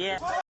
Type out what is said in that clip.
Yeah.